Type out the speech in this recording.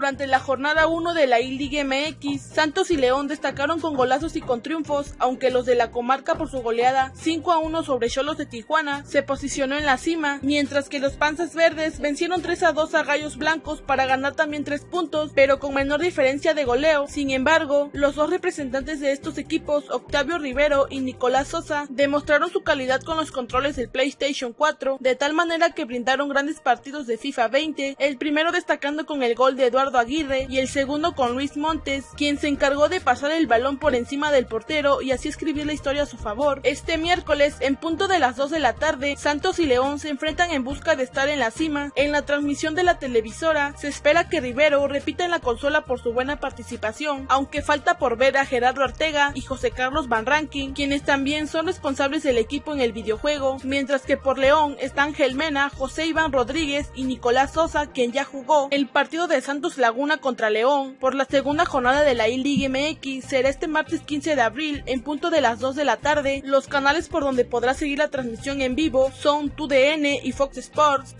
Durante la jornada 1 de la I-League MX, Santos y León destacaron con golazos y con triunfos, aunque los de la comarca por su goleada 5 a 1 sobre Cholos de Tijuana se posicionó en la cima, mientras que los Panzas Verdes vencieron 3 a 2 a Gallos Blancos para ganar también 3 puntos, pero con menor diferencia de goleo. Sin embargo, los dos representantes de estos equipos, Octavio Rivero y Nicolás Sosa, demostraron su calidad con los controles del PlayStation 4, de tal manera que brindaron grandes partidos de FIFA 20, el primero destacando con el gol de Eduardo Aguirre y el segundo con Luis Montes, quien se encargó de pasar el balón por encima del portero y así escribir la historia a su favor. Este miércoles, en punto de las 2 de la tarde, Santos y León se enfrentan en busca de estar en la cima. En la transmisión de la televisora, se espera que Rivero repita en la consola por su buena participación, aunque falta por ver a Gerardo Ortega y José Carlos Van Rankin, quienes también son responsables del equipo en el videojuego, mientras que por León están Gelmena, José Iván Rodríguez y Nicolás Sosa, quien ya jugó el partido de Santos Laguna contra León por la segunda jornada de la I-League MX será este martes 15 de abril en punto de las 2 de la tarde. Los canales por donde podrás seguir la transmisión en vivo son TUDN y Fox Sports.